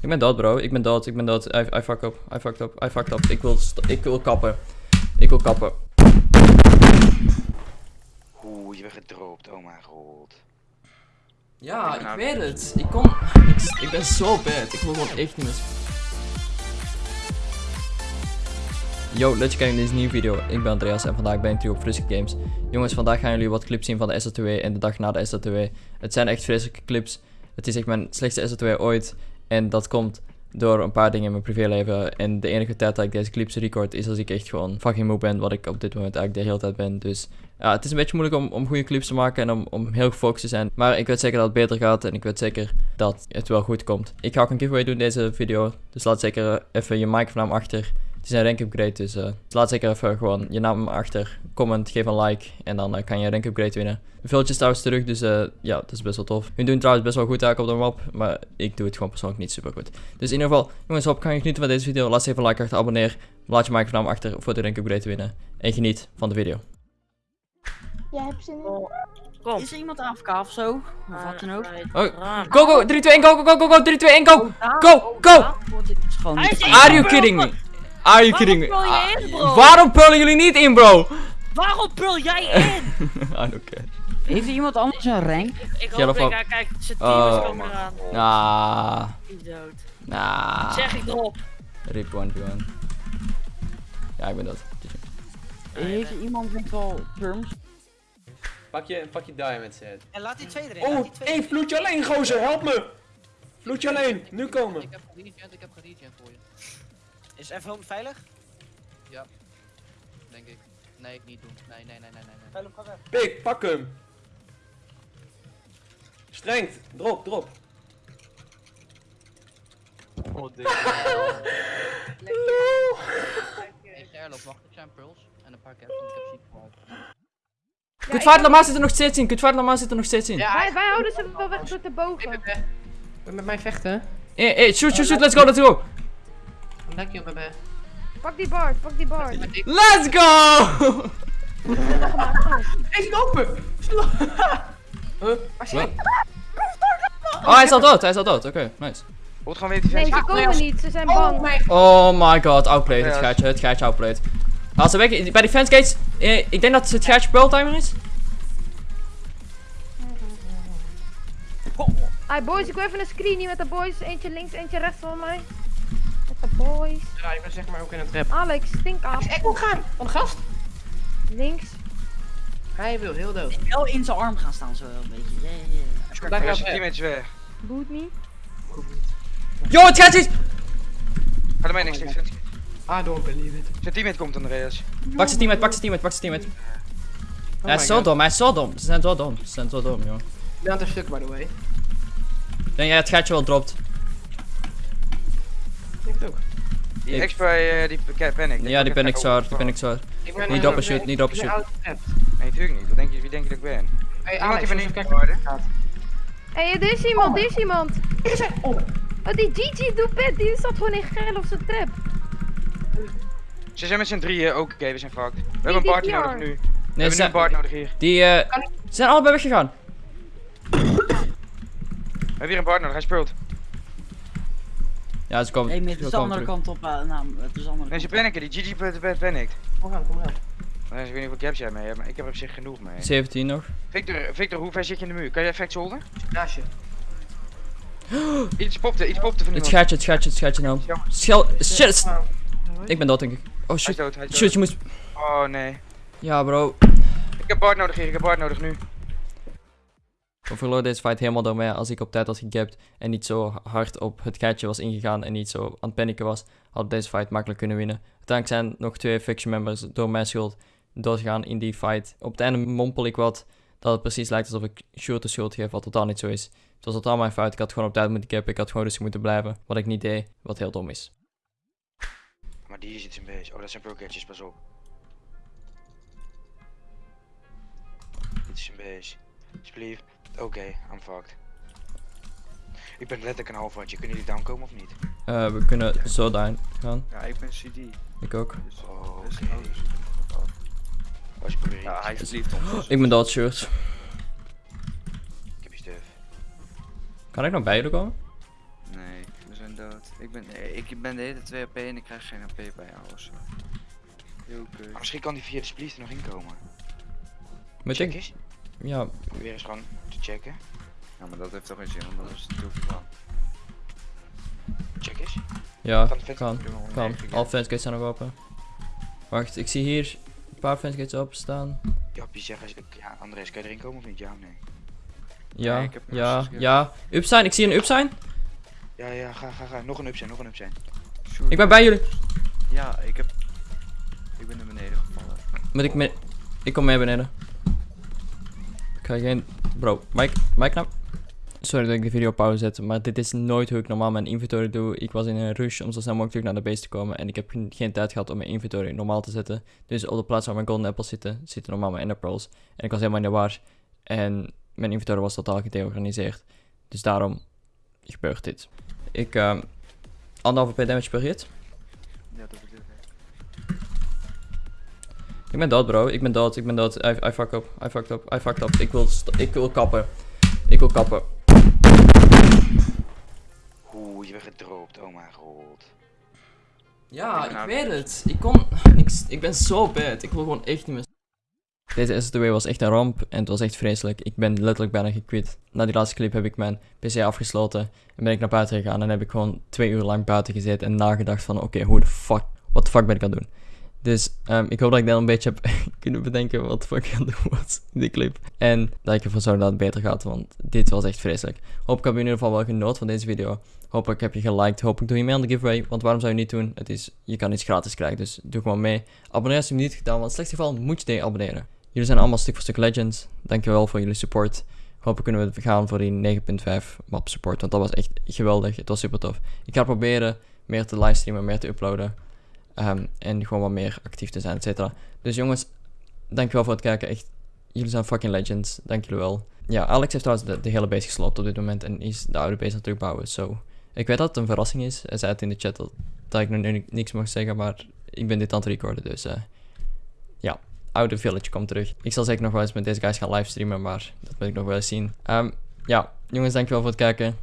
Ik ben dood, bro. Ik ben dood. Ik ben dood. I, I fuck up. I fucked up. I fucked up. Ik wil, ik wil kappen. Ik wil kappen. Oeh, je bent gedropt. Oh mijn god. Ja, ik Nou, weet het. Ik kon... Ik, ik ben zo bad. Ik wil gewoon echt niet meer... Yo, leuk je kijken naar deze nieuwe video. Ik ben Andreas en vandaag ben ik terug op Friske Games. Jongens, vandaag gaan jullie wat clips zien van de SL2 en de dag na de SL2. Het zijn echt vreselijke clips. Het is echt mijn slechtste SL2 ooit. En dat komt door een paar dingen in mijn privéleven. En de enige tijd dat ik deze clips record is als ik echt gewoon fucking moe ben. Wat ik op dit moment eigenlijk de hele tijd ben. Dus ja, het is een beetje moeilijk om, om goede clips te maken en om, om heel gefocust te zijn. Maar ik weet zeker dat het beter gaat en ik weet zeker dat het wel goed komt. Ik ga ook een giveaway doen in deze video. Dus laat zeker even je micronaam achter. Het is een rank upgrade, dus eh, laat zeker even gewoon je naam achter. Comment, geef een like en dan eh, kan je een rank upgrade winnen. De veeltjes trouwens terug, dus eh, ja, dat is best wel tof. Hun doen trouwens best wel goed eigenlijk op de map, maar ik doe het gewoon persoonlijk niet super goed. Dus in ieder geval, jongens, hoop kan je genieten van deze video. Laat even een like achter, abonneer. Laat je micronaam achter voor de rank upgrade te winnen. En geniet van de video. Jij hebt zin in? Kom. Is er iemand AFK of zo? Of wat dan ook? Oh, go, go, 3, 2, 1, go, go, go, go, go, 3, 2, 1, go! Go, go! Is fijn. Are you kidding me? Are you kidding me? Waarom pul je in, bro? Ah, Waarom pullen jullie niet in, bro? Waarom pul jij in? I don't care. Heeft er iemand anders een rank? Ik hoop van- ik ga kijken, zijn team Oh, is komen eraan. Is dood. nah. Zeg ik erop. Rip 1v1. Ja, ik ben dat. Heeft er iemand met wel perms? Pak je, pak je diamond set. En laat die twee erin. laat Oh, die twee hé, vloedje alleen, gozer, help me! Vloedje alleen, nu komen. Ik heb geregent, ik heb geregent voor je. Is even veilig? Denk ik. Nee, niet doen. Nee, nee, nee, nee, nee. nee. Veilig, ga weg. Pik, pak hem. Strengt, drop, drop. Oh, dit. Hey, Sherlock, wacht, ik zijn pearls en een paar caps, want ik heb ziek gehad. Kutvaart Lamar zit er nog steeds in. Kutvaart zit er nog steeds in. Wij, wij houden ze wel weg met de bogen. Met mij vechten. Hey, hey, shoot, shoot, shoot, let's go, let's go. Dank je, bebe. Pak die bard, pak die bard. Let's go! Hij is open! Huh? Waar is hij? Oh, hij is al dood, hij is al dood. Oké, nice. Wordt gewoon weer Nee, ze komen niet, ze zijn Oh bang. Oh my god, outplayed, het gaatje, het gaatje outplayed. Als ze weg, bij die fence gates, eh, ik denk dat het gaatje pearl timer is. Hi boys, ik wil even een screenie met de boys. Eentje links, eentje rechts van mij. Boys. Ja, ik ben zeg maar ook in een trap. Alex, stink af. Ik wil gaan! Van de gast! Links. Hij wil heel dood. Wel in zijn arm gaan staan zo wel een beetje. Yeah, yeah. Daar Er gaat is een hij. teammate weg. Boet niet. Yo, het gaatje is... Ga er mij niks niks. I don't believe it. Zijn teammate komt, Andreas. Pak zijn teammate, pak zijn teammate, pak zijn teammate. Oh hij is zo God. dom, hij is zo dom. Ze zijn zo dom, ze zijn zo dom, joh. Ik ben aan het stuk, by the way. Denk jij het gaatje wel dropt? Ik. Die Ik- bij eh, die pa- panic. Ja, die ben ik zwaar, die ben ik zwaar. Ik ben Niet doppen shoot, ik- niet doppen ik ben shoot. out of trap. Nee, natuurlijk niet. Wat denk je, wie denk je dat ik ben? Hey Iemand die even van kijken niet gaat. Hé, hey, er is iemand, er is iemand. Ik oh, Oh, die Gigi Doepet, die zat gewoon in geil op zijn trap. Ze zijn met z'n drieën, ook oké, we zijn fucked. We hebben een party nodig nu. We Nee, hebben nu een party nodig hier. die eh, ze zijn allebei weggegaan. We hebben hier een party nodig, hij speelt. Ja, ze komen, ze het is de andere kant op. eh, nou, het is de andere Nee, ze kant. panicken, die GG panic- panic- panicked. kom aan, kom aan. Nee, Ik weet niet hoeveel caps jij mee hebt, maar ik heb er op zich genoeg mee. 17 nog. Victor, Victor, hoe ver zit je in de muur? Kan jij effect holden? Naastje. Iets popte, iets popte van Het gaatje, het gaatje, het gaatje nou. Schel, shit. Ik ben dood denk ik. Oh Hij is shit. Shit, je moest... Oh nee. Ja bro. Ik heb Bart nodig hier, ik heb Bart nodig nu. We verloren deze fight helemaal door mij. Als ik op tijd had gegapt en niet zo hard op het gaatje was ingegaan en niet zo aan het was, had deze fight makkelijk kunnen winnen. Uiteindelijk zijn nog twee faction members door mijn schuld doodgegaan in die fight. Op het einde mompel ik wat dat het precies lijkt alsof ik Short de schuld geef, wat totaal niet zo is. Het was totaal mijn fout. Ik had gewoon op tijd moeten gappen. Ik had gewoon rustig moeten blijven. Wat ik niet deed, wat heel dom is. Maar die is iets in base. Oh, dat zijn pro-catches, pas op. Dit is in base. Alsjeblieft. Oké, I'm fucked. Ik ben letterlijk een half watje. Kunnen jullie down komen of niet? Eh, we kunnen zo down gaan. Ja, ik ben CD. Ik ook. Dus, Oh, af. Als je probeert. Ja, hij is lief ons. Ik ben dood, Shirt. Ik heb je stuff. Kan ik nog bij jullie komen? Nee, we zijn dood. Ik ben, nee, ik ben de hele 2 AP en ik krijg geen AP bij jou of zo. Heel kut. Misschien kan die via de splies er nog inkomen. Ik, eens. Ja, Weer eens gewoon te checken. Ja, maar dat heeft toch geen zin, want dat is te veel. Check eens. ja, Kan kan, kan. Alle fansgates zijn nog open. Wacht, ik zie hier een paar fansgates openstaan. Jappie, zeg eens. Ja, Andres, kan je erin komen of niet? Ja of nee? Ja, Nee, ja, ja. Upsign, ik zie een upsign. Ja, ja, ga, ga, ga. Nog een up zijn, nog een up zijn. Ik ben bij jullie. Ja, ik heb... Ik ben naar beneden gevallen. Moet ik mee... Ik kom mee beneden. Ik ga geen... Bro, Mike, Mike nou. Sorry dat ik de video pauze zet, maar dit is nooit hoe ik normaal mijn inventory doe. Ik was in een rush om zo snel mogelijk terug naar de base te komen en ik heb geen- tijd gehad om mijn inventory normaal te zetten. Dus op de plaats waar mijn golden apples zitten, zitten normaal mijn ender pearls. En ik was helemaal in de war en mijn inventory was totaal gedeorganiseerd. Dus daarom gebeurt dit. Ik, ehm anderhalve p damage per hit. Ja, dat bedoel ik. Ben dood, bro. Ik ben dood. Ik ben dood. I, I fuck up. I fucked up. I fucked up. Ik wil, ik wil kappen. Ik wil kappen. Oeh, je bent gedropt. Oh mijn god. Ja, ik weet het. Ik kon... Ik, ben zo bad. Ik wil gewoon echt niet meer... Deze S2 was echt een ramp en het was echt vreselijk. Ik ben letterlijk bijna gequit. Na die laatste clip heb ik mijn PC afgesloten en ben ik naar buiten gegaan en heb ik gewoon twee uur lang buiten gezeten en nagedacht van oké, hoe de fuck, wat de fuck ben ik aan het doen? Dus ehm, ik hoop dat ik dan een beetje heb kunnen bedenken wat de ik aan doen was in die clip. En dat ik ervoor zorg dat het beter gaat, want dit was echt vreselijk. Hopelijk heb je in ieder geval wel genoten van deze video. Hopelijk heb je geliked. Hopelijk doe je mee aan de giveaway. Want waarom zou je niet doen? Het is, je kan iets gratis krijgen. Dus doe gewoon mee. Abonneer als je het niet gedaan. Want in het slechtste geval moet je tegen abonneren. Jullie zijn allemaal stuk voor stuk legends. Dankjewel voor jullie support. Hopelijk kunnen we gaan voor die 9.5 map support. Want dat was echt geweldig. Het was super tof. Ik ga proberen meer te livestreamen, meer te uploaden. Ehm, en gewoon wat meer actief te zijn, et cetera. Dus jongens, dankjewel voor het kijken. Echt, jullie zijn fucking legends. Dank jullie wel. Ja, Alex heeft trouwens de, hele base gesloopt op dit moment. En is de oude base aan het terugbouwen. So, ik weet dat het een verrassing is. Hij zei het in de chat dat, dat ik ni- niks mag zeggen. Maar ik ben dit aan het recorden. Dus eh, ja, oude village komt terug. Ik zal zeker nog wel eens met deze guys gaan livestreamen. Maar dat wil ik nog wel eens zien. Ehm, ja, jongens, dankjewel voor het kijken.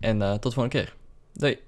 En eh, tot de volgende keer. Doei.